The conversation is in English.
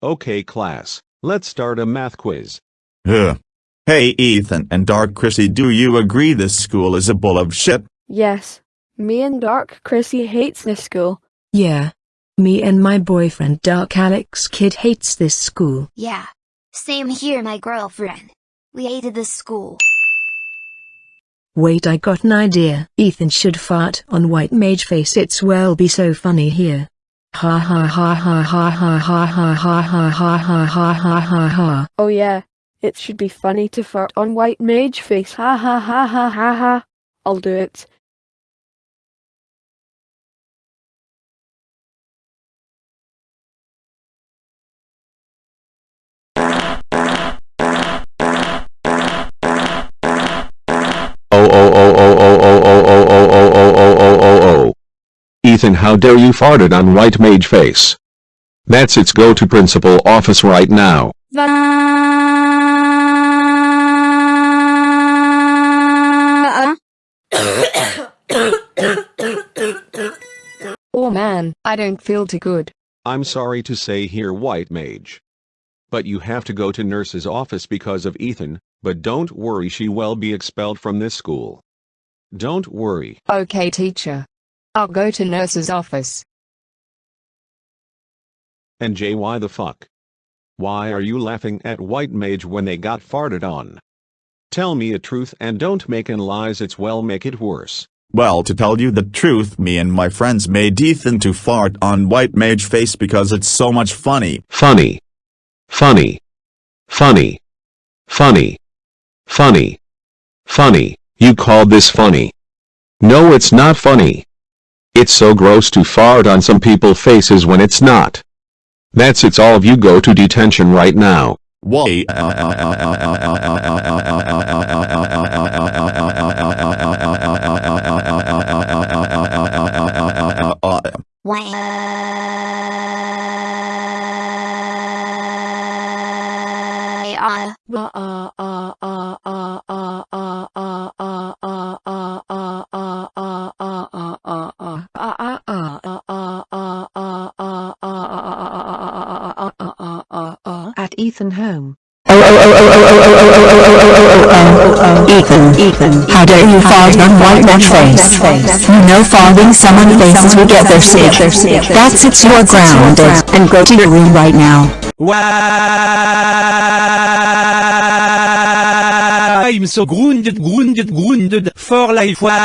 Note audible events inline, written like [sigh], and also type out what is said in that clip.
Okay class, let's start a math quiz. Ugh. Hey Ethan and Dark Chrissy do you agree this school is a bull of shit? Yes. Me and Dark Chrissy hates this school. Yeah. Me and my boyfriend Dark Alex Kid hates this school. Yeah. Same here, my girlfriend. We hated this school. Wait I got an idea. Ethan should fart on white mage face it's well be so funny here. Ha ha ha ha ha ha ha ha ha ha ha ha ha ha ha ha. Oh yeah. It should be funny to fart on white mage face. Ha ha ha ha ha ha. I'll do it. How dare you farted on white mage face. That's its go to principal office right now. [coughs] Oh man, I don't feel too good. I'm sorry to say here white mage. But you have to go to nurse's office because of Ethan, but don't worry she will be expelled from this school. Don't worry. Okay teacher. I'll go to nurse's office. And Jay why the fuck? Why are you laughing at white mage when they got farted on? Tell me a truth and don't make an lies it's well make it worse. Well to tell you the truth me and my friends made Ethan to fart on white mage face because it's so much funny. Funny. Funny. Funny. Funny. Funny. Funny. You called this funny. No it's not funny. It's so gross to fart on some people faces when it's not. That's it's all of you go to detention right now. Why? Why? Ethan home. Ethan, Ethan, how dare you fart on white man's face? You know farting someone's faces will get their sick. That's it, you're grounded, and go to your room right now. I'm so grounded, grounded, grounded for life. Wah!